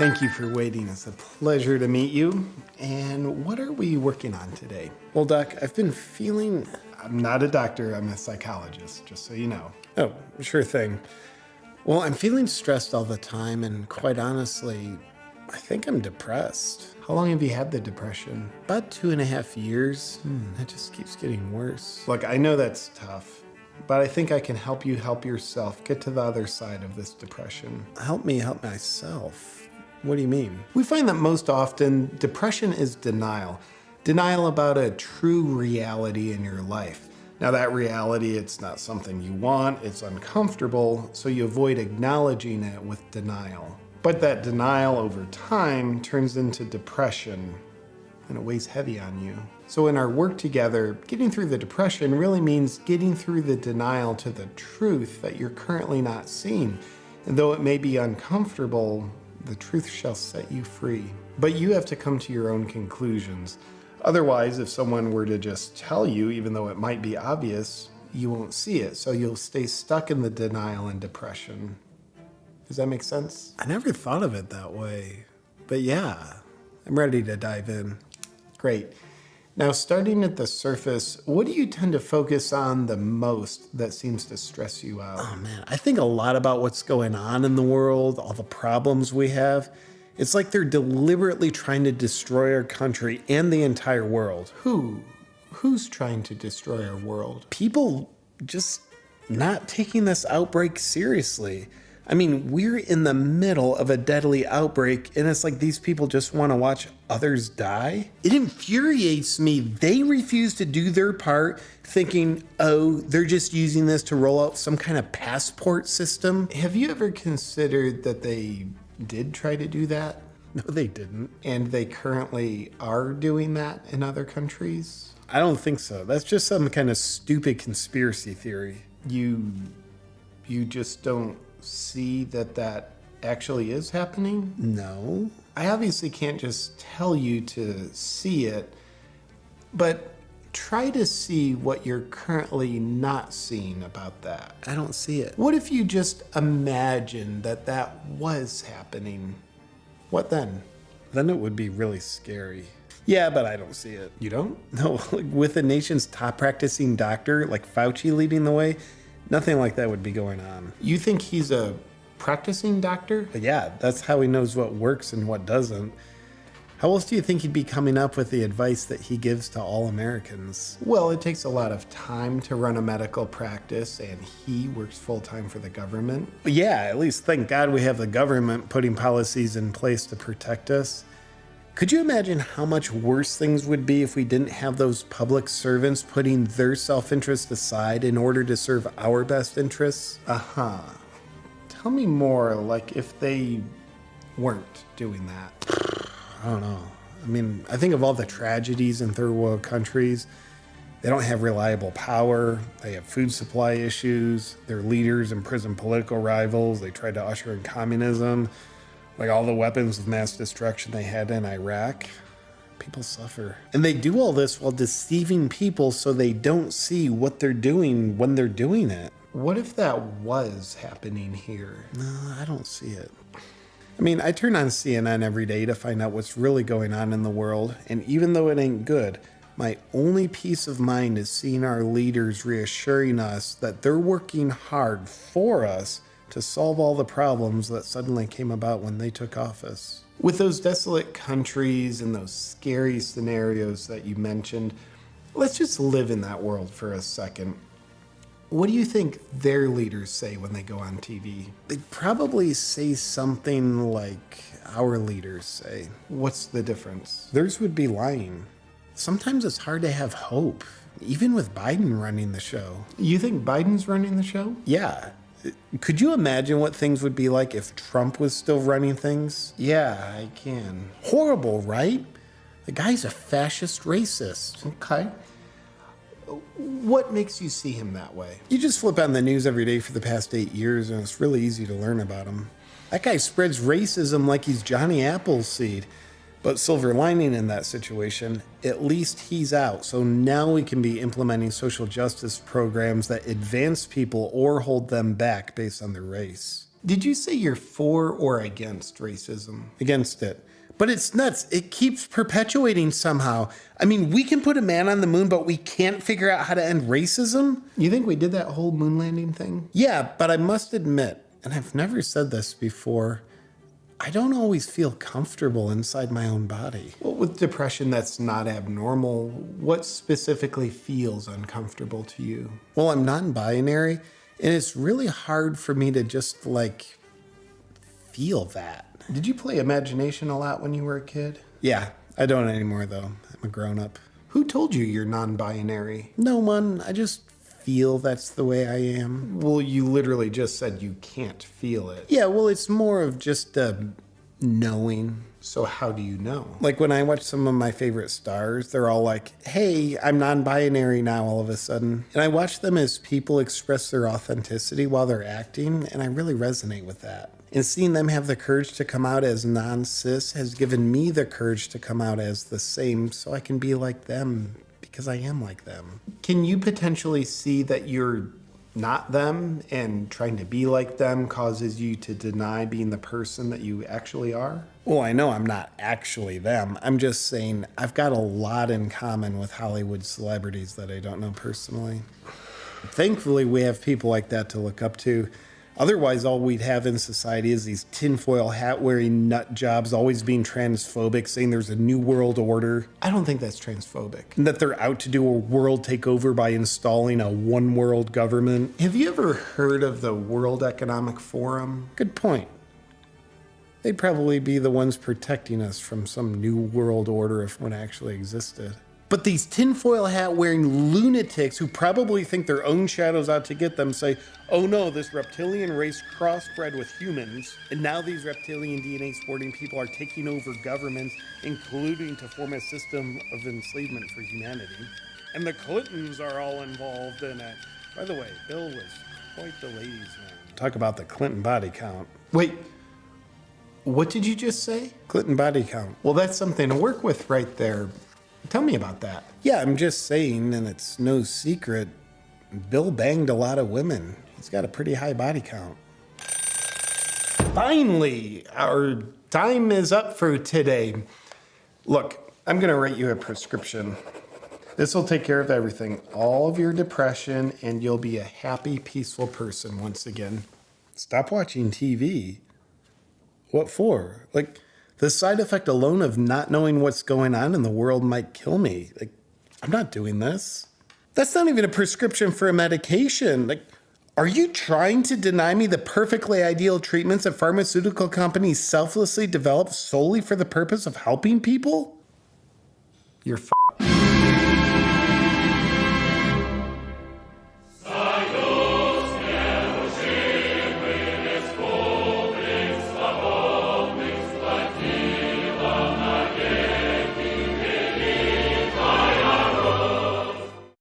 Thank you for waiting. It's a pleasure to meet you. And what are we working on today? Well, Doc, I've been feeling. I'm not a doctor, I'm a psychologist, just so you know. Oh, sure thing. Well, I'm feeling stressed all the time, and quite honestly, I think I'm depressed. How long have you had the depression? About two and a half years. Hmm, it just keeps getting worse. Look, I know that's tough, but I think I can help you help yourself get to the other side of this depression. Help me help myself. What do you mean? We find that most often depression is denial. Denial about a true reality in your life. Now that reality, it's not something you want, it's uncomfortable, so you avoid acknowledging it with denial. But that denial over time turns into depression and it weighs heavy on you. So in our work together, getting through the depression really means getting through the denial to the truth that you're currently not seeing. And though it may be uncomfortable, the truth shall set you free. But you have to come to your own conclusions. Otherwise, if someone were to just tell you, even though it might be obvious, you won't see it. So you'll stay stuck in the denial and depression. Does that make sense? I never thought of it that way. But yeah, I'm ready to dive in. Great. Now, starting at the surface, what do you tend to focus on the most that seems to stress you out? Oh man, I think a lot about what's going on in the world, all the problems we have. It's like they're deliberately trying to destroy our country and the entire world. Who? Who's trying to destroy our world? People just not taking this outbreak seriously. I mean, we're in the middle of a deadly outbreak, and it's like these people just want to watch others die. It infuriates me. They refuse to do their part, thinking, oh, they're just using this to roll out some kind of passport system. Have you ever considered that they did try to do that? No, they didn't. And they currently are doing that in other countries? I don't think so. That's just some kind of stupid conspiracy theory. You you just don't see that that actually is happening? No. I obviously can't just tell you to see it, but try to see what you're currently not seeing about that. I don't see it. What if you just imagine that that was happening? What then? Then it would be really scary. Yeah, but I don't see it. You don't? No, like with the nation's top practicing doctor, like Fauci leading the way, Nothing like that would be going on. You think he's a practicing doctor? But yeah, that's how he knows what works and what doesn't. How else do you think he'd be coming up with the advice that he gives to all Americans? Well, it takes a lot of time to run a medical practice, and he works full time for the government. Yeah, at least thank God we have the government putting policies in place to protect us. Could you imagine how much worse things would be if we didn't have those public servants putting their self interest aside in order to serve our best interests? Uh huh. Tell me more, like if they weren't doing that. I don't know. I mean, I think of all the tragedies in third world countries. They don't have reliable power. They have food supply issues. Their leaders imprison political rivals. They tried to usher in communism like all the weapons of mass destruction they had in Iraq. People suffer. And they do all this while deceiving people so they don't see what they're doing when they're doing it. What if that was happening here? No, I don't see it. I mean, I turn on CNN every day to find out what's really going on in the world, and even though it ain't good, my only peace of mind is seeing our leaders reassuring us that they're working hard for us to solve all the problems that suddenly came about when they took office. With those desolate countries and those scary scenarios that you mentioned, let's just live in that world for a second. What do you think their leaders say when they go on TV? They probably say something like our leaders say. What's the difference? Theirs would be lying. Sometimes it's hard to have hope, even with Biden running the show. You think Biden's running the show? Yeah. Could you imagine what things would be like if Trump was still running things? Yeah, I can. Horrible, right? The guy's a fascist racist. Okay. What makes you see him that way? You just flip on the news every day for the past eight years, and it's really easy to learn about him. That guy spreads racism like he's Johnny Appleseed. But silver lining in that situation, at least he's out. So now we can be implementing social justice programs that advance people or hold them back based on their race. Did you say you're for or against racism? Against it. But it's nuts. It keeps perpetuating somehow. I mean, we can put a man on the moon, but we can't figure out how to end racism? You think we did that whole moon landing thing? Yeah, but I must admit, and I've never said this before, I don't always feel comfortable inside my own body. Well, with depression that's not abnormal, what specifically feels uncomfortable to you? Well, I'm non binary, and it's really hard for me to just like feel that. Did you play imagination a lot when you were a kid? Yeah, I don't anymore though. I'm a grown up. Who told you you're non binary? No one. I just feel that's the way I am. Well, you literally just said you can't feel it. Yeah, well, it's more of just uh, knowing. So, how do you know? Like when I watch some of my favorite stars, they're all like, hey, I'm non binary now all of a sudden. And I watch them as people express their authenticity while they're acting, and I really resonate with that. And seeing them have the courage to come out as non cis has given me the courage to come out as the same so I can be like them because I am like them. Can you potentially see that you're not them and trying to be like them causes you to deny being the person that you actually are? Well, I know I'm not actually them. I'm just saying I've got a lot in common with Hollywood celebrities that I don't know personally. Thankfully, we have people like that to look up to. Otherwise, all we'd have in society is these tinfoil hat wearing nut jobs always being transphobic, saying there's a new world order. I don't think that's transphobic. And that they're out to do a world takeover by installing a one world government. Have you ever heard of the World Economic Forum? Good point. They'd probably be the ones protecting us from some new world order if one actually existed. But these tinfoil hat wearing lunatics who probably think their own shadows out to get them say, oh no, this reptilian race crossbred with humans, and now these reptilian DNA sporting people are taking over governments, including to form a system of enslavement for humanity. And the Clintons are all involved in it. By the way, Bill was quite the ladies' man. Talk about the Clinton body count. Wait, what did you just say? Clinton body count. Well, that's something to work with right there. Tell me about that. Yeah, I'm just saying, and it's no secret, Bill banged a lot of women. He's got a pretty high body count. Finally, our time is up for today. Look, I'm going to write you a prescription. This will take care of everything, all of your depression, and you'll be a happy, peaceful person once again. Stop watching TV. What for? Like, the side effect alone of not knowing what's going on in the world might kill me. Like, I'm not doing this. That's not even a prescription for a medication. Like, are you trying to deny me the perfectly ideal treatments that pharmaceutical companies selflessly develop solely for the purpose of helping people? You're